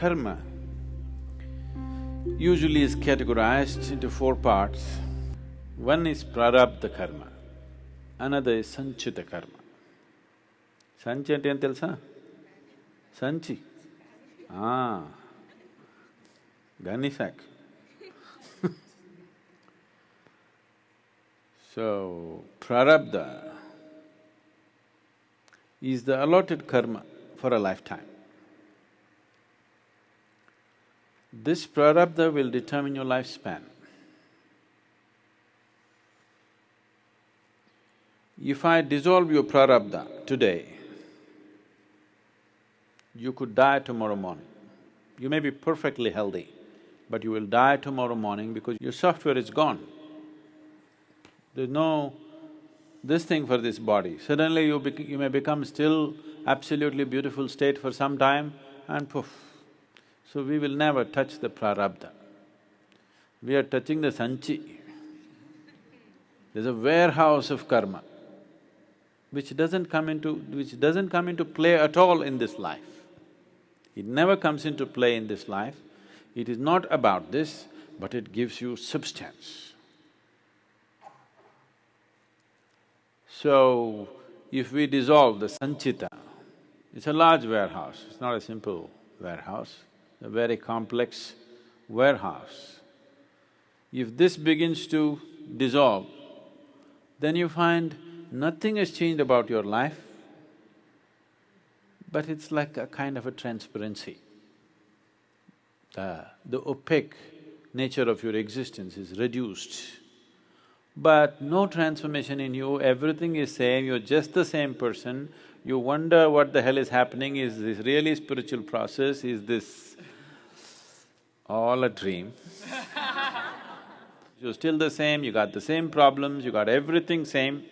karma usually is categorized into four parts. One is prarabdha karma, another is sanchita karma. సంచి అంటే ఏం తెలుసా సంచి gunny sack. so, prarabdha is the allotted karma for a lifetime. This prarabdha will determine your lifespan. If I dissolve your prarabdha today, you could die tomorrow morning. You may be perfectly healthy, but you will die tomorrow morning because your software is gone. There's no this thing for this body. Suddenly you, you may become still absolutely beautiful state for some time and poof. So we will never touch the prarabdha. We are touching the sanchi. There's a warehouse of karma which doesn't come into… which doesn't come into play at all in this life. It never comes into play in this life. It is not about this, but it gives you substance. So, if we dissolve the sanchita, it's a large warehouse, it's not a simple warehouse, a very complex warehouse. If this begins to dissolve, then you find nothing has changed about your life, but it's like a kind of a transparency. The, the opaque nature of your existence is reduced. But no transformation in you, everything is same, you're just the same person, you wonder what the hell is happening, is this really spiritual process, is this all a dream? you're still the same, you got the same problems, you got everything same,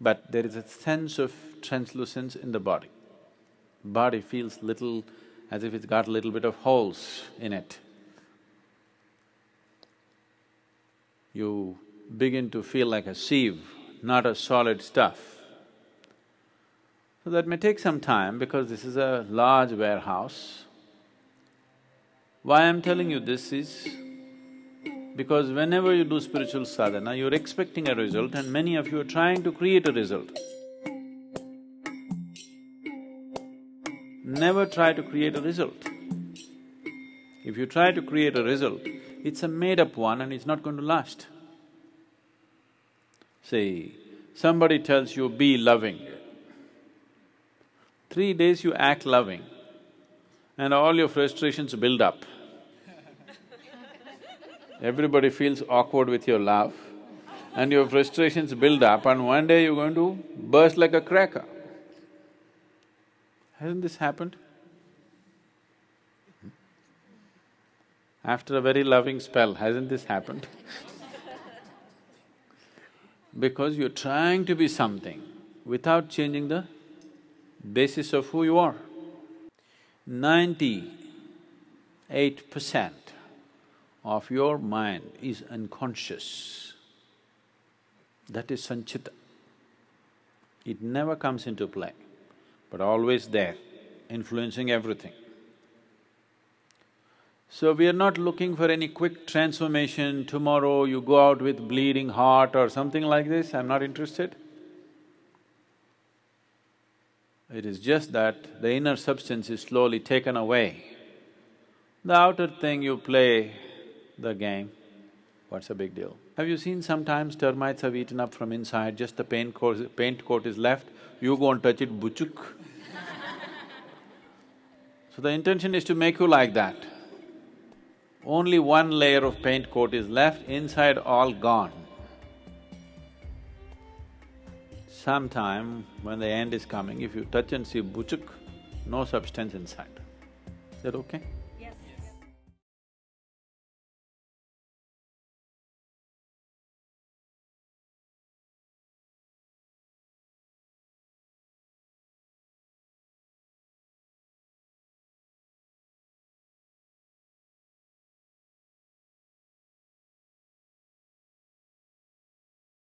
but there is a sense of translucence in the body. Body feels little as if it's got a little bit of holes in it. You begin to feel like a sieve, not a solid stuff. So that may take some time because this is a large warehouse. Why I'm telling you this is, because whenever you do spiritual sadhana, you're expecting a result and many of you are trying to create a result. Never try to create a result. If you try to create a result, it's a made-up one and it's not going to last. See, somebody tells you, be loving. Three days you act loving and all your frustrations build up. Everybody feels awkward with your love and your frustrations build up and one day you're going to burst like a cracker. Hasn't this happened? After a very loving spell, hasn't this happened? because you're trying to be something without changing the basis of who you are. Ninety-eight percent of your mind is unconscious. That is sanchita. It never comes into play, but always there, influencing everything. So we are not looking for any quick transformation, tomorrow you go out with bleeding heart or something like this, I'm not interested. It is just that the inner substance is slowly taken away. The outer thing you play the game, what's the big deal? Have you seen sometimes termites have eaten up from inside, just the paint coat, paint coat is left, you go and touch it, buchuk. so the intention is to make you like that. Only one layer of paint coat is left, inside all gone. Sometime when the end is coming, if you touch and see buchuk, no substance inside. Is that okay?